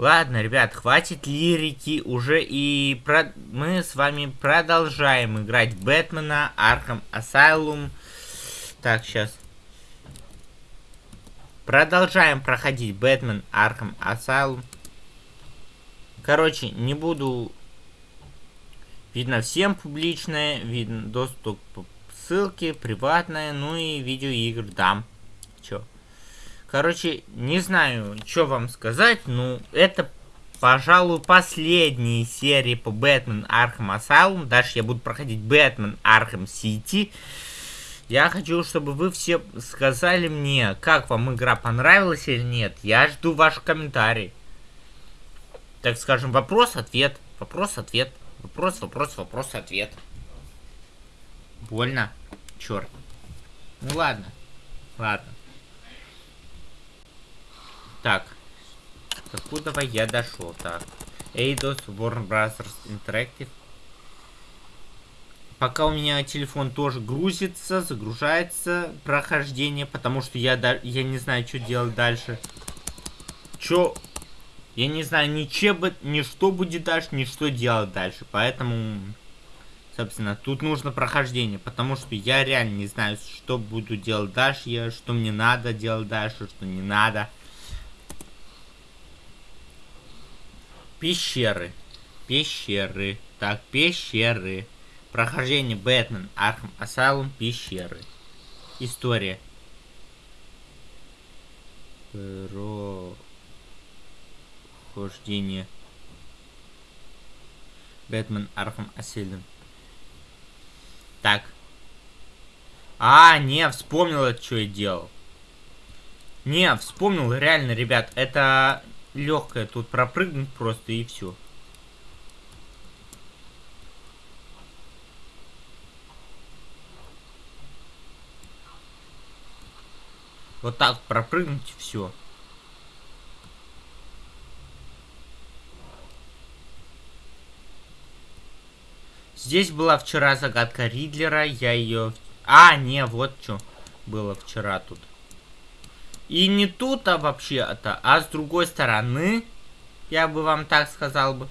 Ладно, ребят, хватит лирики уже и про... мы с вами продолжаем играть Бэтмена, Arkham Asylum. Так, сейчас. Продолжаем проходить Бэтмен, Arkham Asylum. Короче, не буду... Видно всем публичное, видно доступ по ссылке, приватное, ну и видеоигр дам. Чё? Короче, не знаю, что вам сказать, но это, пожалуй, последние серии по Бэтмен Arkham Asylum. Дальше я буду проходить Бэтмен Arkham City. Я хочу, чтобы вы все сказали мне, как вам игра понравилась или нет. Я жду ваши комментарии. Так скажем, вопрос-ответ, вопрос-ответ, вопрос, вопрос, вопрос-ответ. Больно? Черт. Ну ладно, ладно. Так. Откуда я дошел? Так. Eidos Warner Brothers Interactive. Пока у меня телефон тоже грузится, загружается прохождение, потому что я, я не знаю, что делать дальше. Чё? Я не знаю ни, че, ни что будет дальше, ни что делать дальше. Поэтому, собственно, тут нужно прохождение, потому что я реально не знаю, что буду делать дальше, я, что мне надо делать дальше, что не надо. Пещеры. Пещеры. Так, пещеры. Прохождение Бэтмен, Arkham Asylum, пещеры. История. Прохождение. Бэтмен, Arkham Asylum. Так. А, не, вспомнил, что я делал. Не, вспомнил, реально, ребят, это легкая тут пропрыгнуть просто и все. Вот так пропрыгнуть и все. Здесь была вчера загадка Ридлера, я ее... А, не, вот что было вчера тут. И не тут, а вообще-то, а с другой стороны, я бы вам так сказал бы.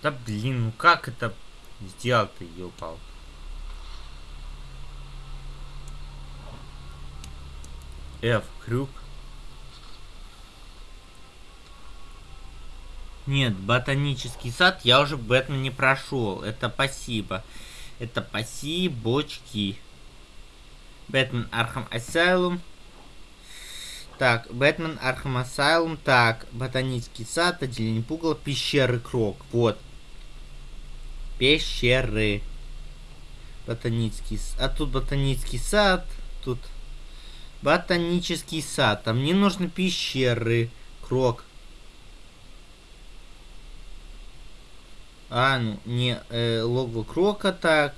Да блин, ну как это сделал-то, ёпал? F, крюк. Нет, ботанический сад я уже этом не прошел. Это спасибо. Это спасибо, бочки. Бэтмен Arkham Asylum. Так, Бэтмен Arkham Asylum. Так, Ботанический сад, отделение пугала, пещеры Крок. Вот. Пещеры. Ботанический сад. А тут ботанический сад. Тут ботанический сад. А мне нужны пещеры. Крок. А, ну, не, э, логово Крока, так.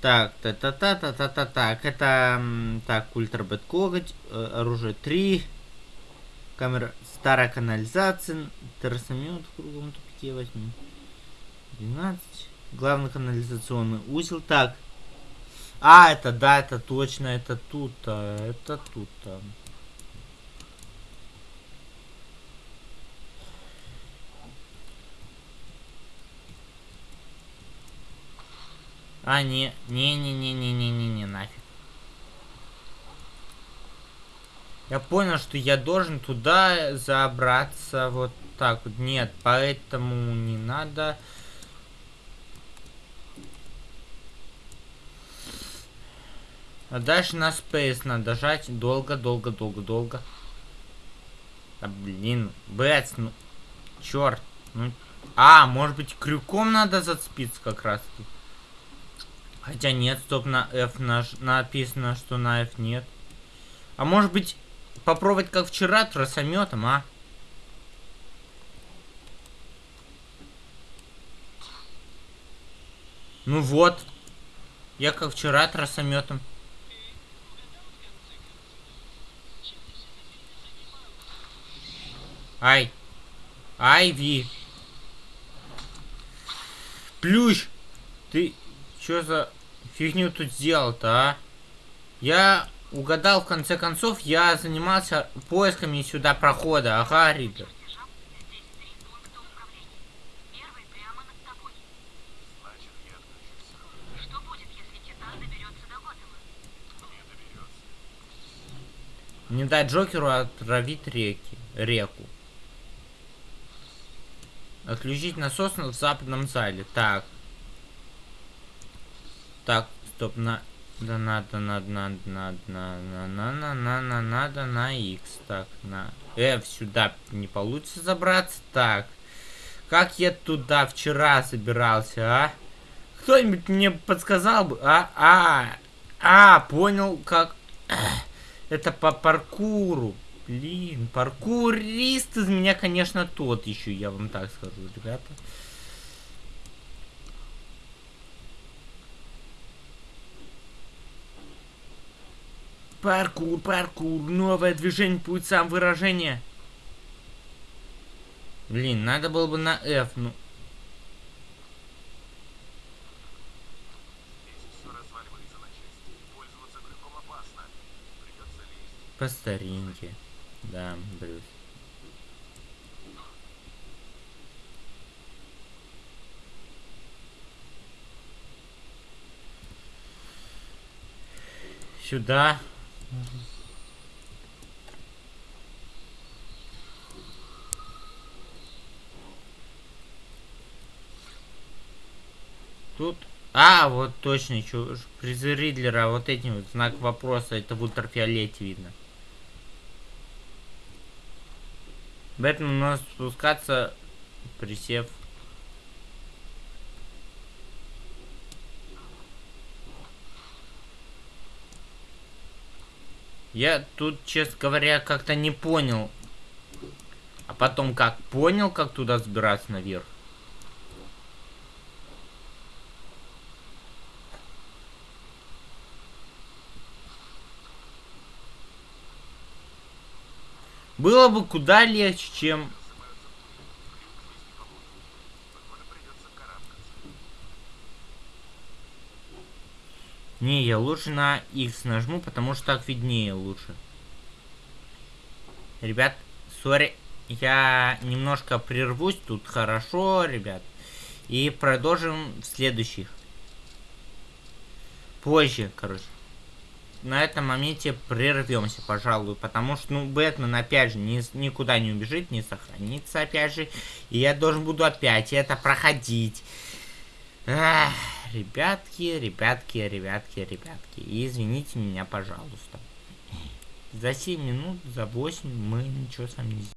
Так, та-та-та-та-та-та, так, это, так, ультрабет коготь, э, оружие 3, камера, старая канализация, террасомет в круглом тупике возьму, 12, главный канализационный узел, так, а, это, да, это точно, это тут-то, это тут-то. А, не, не-не-не-не-не-не-не, нафиг. Я понял, что я должен туда забраться вот так вот. Нет, поэтому не надо. А дальше на Space надо жать долго-долго-долго-долго. Да блин, Бэтс, ну, черт. Ну, а, может быть крюком надо зацепиться как раз таки. Хотя нет, стоп, на F наш, написано, что на F нет. А может быть, попробовать как вчера тросометом, а? Ну вот. Я как вчера тросометом. Ай. Ай, Ви. Плющ. Ты... Чё за фигню тут сделал-то, а? Я угадал в конце концов, я занимался поисками сюда прохода. Ага, доберется. Не дать Джокеру отравить реки, реку. Отключить насос в западном зале. Так. Так, стоп, на... Да надо, надо, надо, надо, надо, на, на, на, на, надо на X. Так, на F сюда не получится забраться. Так. Как я туда вчера забирался, а? Кто-нибудь мне подсказал бы? А, а, а, понял, как... Это по паркуру. Блин, паркурист из меня, конечно, тот еще, я вам так скажу, ребята. Паркур, паркур, новое движение, путь сам выражение. Блин, надо было бы на F, ну. По старинке. Да, Брюс. Сюда. Тут... А, вот точно, чё, призы Ридлера, вот этим вот знак вопроса, это в ультрафиолете видно. Бэтмен у нас спускаться, присев. Я тут, честно говоря, как-то не понял. А потом как понял, как туда сбираться наверх. Было бы куда легче, чем... Не, я лучше на X нажму, потому что так виднее лучше. Ребят, сори, я немножко прервусь тут, хорошо, ребят. И продолжим в следующих. Позже, короче. На этом моменте прервемся, пожалуй, потому что, ну, Бэтмен, опять же, ни, никуда не убежит, не сохранится, опять же. И я должен буду опять это проходить. Ах, ребятки, ребятки, ребятки, ребятки. И извините меня, пожалуйста. За 7 минут, за 8 мы ничего сами не сделаем.